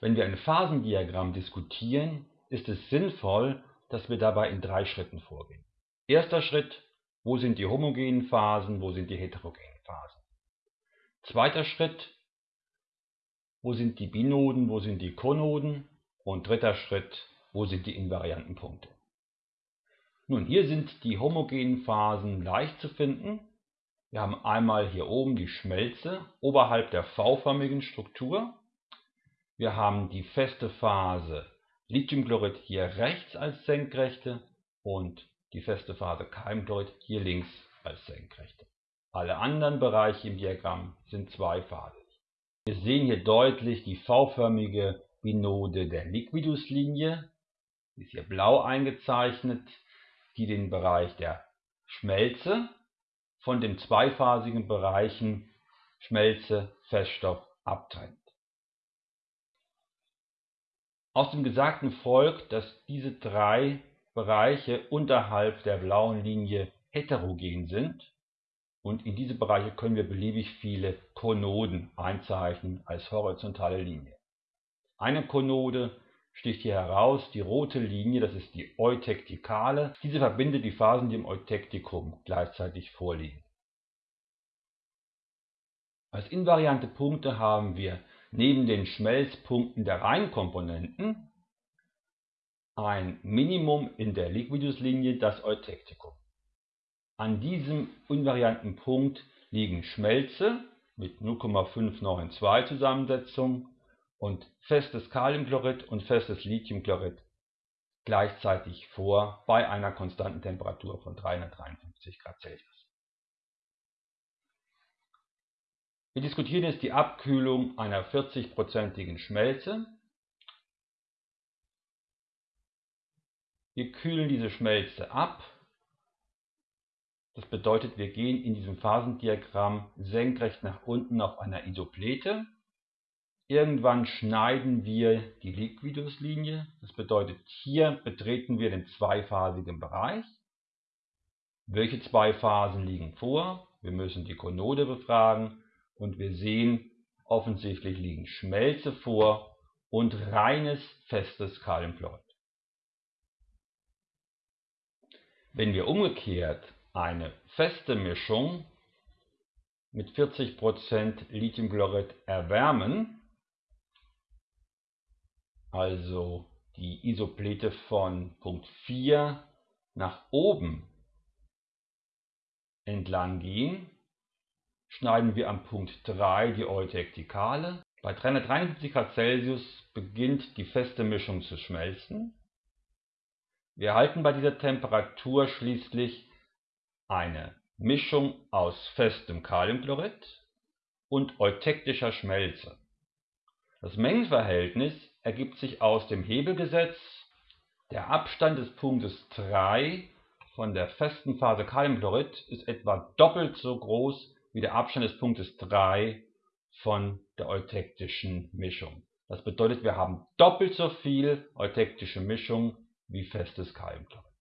Wenn wir ein Phasendiagramm diskutieren, ist es sinnvoll, dass wir dabei in drei Schritten vorgehen. Erster Schritt, wo sind die homogenen Phasen, wo sind die heterogenen Phasen. Zweiter Schritt, wo sind die Binoden, wo sind die Konoden. Und dritter Schritt, wo sind die invarianten Punkte. Nun, hier sind die homogenen Phasen leicht zu finden. Wir haben einmal hier oben die Schmelze oberhalb der V-förmigen Struktur. Wir haben die feste Phase Lithiumchlorid hier rechts als Senkrechte und die feste Phase Keimchlorid hier links als Senkrechte. Alle anderen Bereiche im Diagramm sind zweiphasig. Wir sehen hier deutlich die V-förmige Binode der Liquiduslinie, die ist hier blau eingezeichnet, die den Bereich der Schmelze von den zweiphasigen Bereichen Schmelze, Feststoff abtrennt. Aus dem Gesagten folgt, dass diese drei Bereiche unterhalb der blauen Linie heterogen sind und in diese Bereiche können wir beliebig viele Konoden einzeichnen als horizontale Linie. Eine Konode sticht hier heraus, die rote Linie, das ist die Eutektikale. Diese verbindet die Phasen, die im Eutektikum gleichzeitig vorliegen. Als invariante Punkte haben wir neben den Schmelzpunkten der Reinkomponenten ein Minimum in der Liquiduslinie, das Eutektikum. An diesem invarianten Punkt liegen Schmelze mit 0,592 Zusammensetzung und festes Kaliumchlorid und festes Lithiumchlorid gleichzeitig vor bei einer konstanten Temperatur von 353 Grad Celsius. Wir diskutieren jetzt die Abkühlung einer 40-prozentigen Schmelze. Wir kühlen diese Schmelze ab. Das bedeutet, wir gehen in diesem Phasendiagramm senkrecht nach unten auf einer Isoplete. Irgendwann schneiden wir die Liquiduslinie. Das bedeutet, hier betreten wir den zweiphasigen Bereich. Welche zwei Phasen liegen vor? Wir müssen die Konode befragen und wir sehen, offensichtlich liegen Schmelze vor und reines festes Kaliumchlorid. Wenn wir umgekehrt eine feste Mischung mit 40% Lithiumchlorid erwärmen, also die Isoplete von Punkt 4 nach oben entlang gehen, schneiden wir am Punkt 3 die Eutektikale. Bei 353 Grad Celsius beginnt die feste Mischung zu schmelzen. Wir erhalten bei dieser Temperatur schließlich eine Mischung aus festem Kaliumchlorid und eutektischer Schmelze. Das Mengenverhältnis ergibt sich aus dem Hebelgesetz. Der Abstand des Punktes 3 von der festen Phase Kaliumchlorid ist etwa doppelt so groß wie der Abstand des Punktes 3 von der eutektischen Mischung. Das bedeutet, wir haben doppelt so viel eutektische Mischung wie festes Kaliumchlorid.